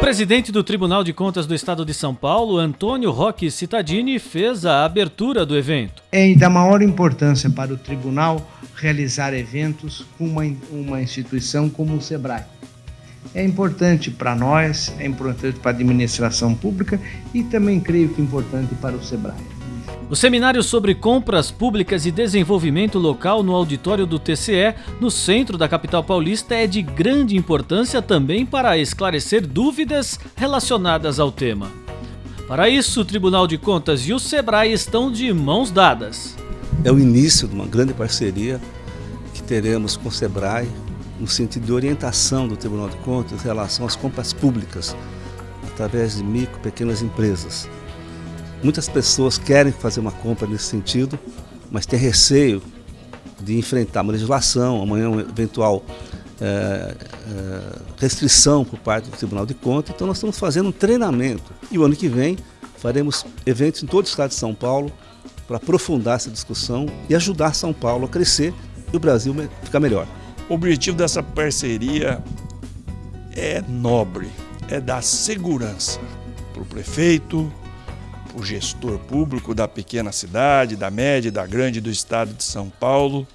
presidente do Tribunal de Contas do Estado de São Paulo, Antônio Roque Cittadini, fez a abertura do evento. É da maior importância para o tribunal realizar eventos com uma, uma instituição como o SEBRAE. É importante para nós, é importante para a administração pública e também creio que é importante para o SEBRAE. O seminário sobre compras públicas e desenvolvimento local no auditório do TCE, no centro da capital paulista, é de grande importância também para esclarecer dúvidas relacionadas ao tema. Para isso, o Tribunal de Contas e o SEBRAE estão de mãos dadas. É o início de uma grande parceria que teremos com o SEBRAE no sentido de orientação do Tribunal de Contas em relação às compras públicas através de micro e pequenas empresas. Muitas pessoas querem fazer uma compra nesse sentido, mas têm receio de enfrentar uma legislação, amanhã uma eventual é, é, restrição por parte do Tribunal de Contas. Então nós estamos fazendo um treinamento e o ano que vem faremos eventos em todo o estado de São Paulo para aprofundar essa discussão e ajudar São Paulo a crescer e o Brasil ficar melhor. O objetivo dessa parceria é nobre, é dar segurança para o prefeito, o gestor público da pequena cidade, da média, da grande do estado de São Paulo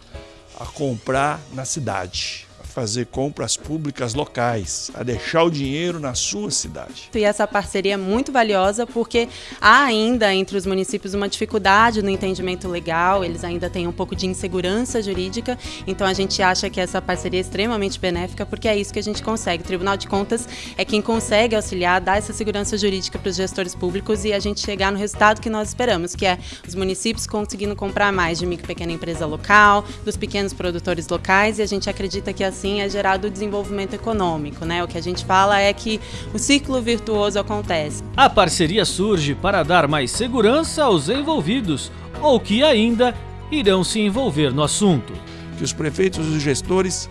a comprar na cidade fazer compras públicas locais, a deixar o dinheiro na sua cidade. E essa parceria é muito valiosa porque há ainda entre os municípios uma dificuldade no entendimento legal, eles ainda têm um pouco de insegurança jurídica, então a gente acha que essa parceria é extremamente benéfica porque é isso que a gente consegue. O Tribunal de Contas é quem consegue auxiliar, dar essa segurança jurídica para os gestores públicos e a gente chegar no resultado que nós esperamos, que é os municípios conseguindo comprar mais de micro e pequena empresa local, dos pequenos produtores locais e a gente acredita que assim assim é gerado o desenvolvimento econômico. Né? O que a gente fala é que o ciclo virtuoso acontece. A parceria surge para dar mais segurança aos envolvidos ou que ainda irão se envolver no assunto. Que os prefeitos e os gestores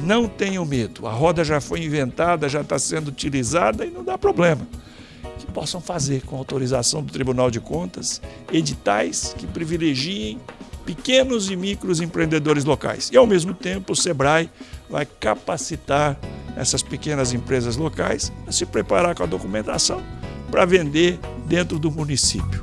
não tenham medo. A roda já foi inventada, já está sendo utilizada e não dá problema. Que possam fazer, com autorização do Tribunal de Contas, editais que privilegiem pequenos e micros empreendedores locais. E, ao mesmo tempo, o SEBRAE vai capacitar essas pequenas empresas locais a se preparar com a documentação para vender dentro do município.